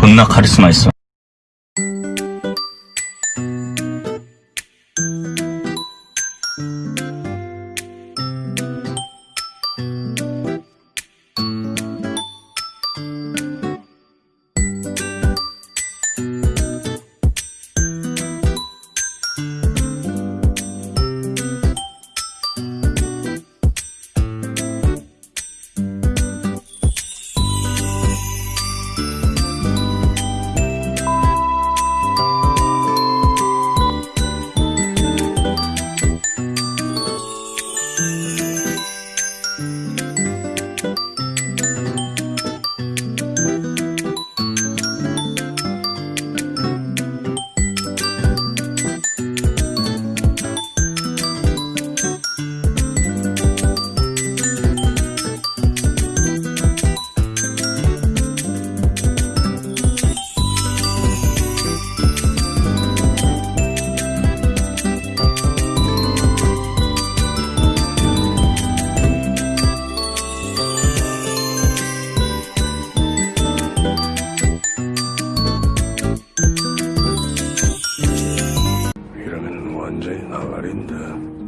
존나 카리스마 있어. 언제나 말인데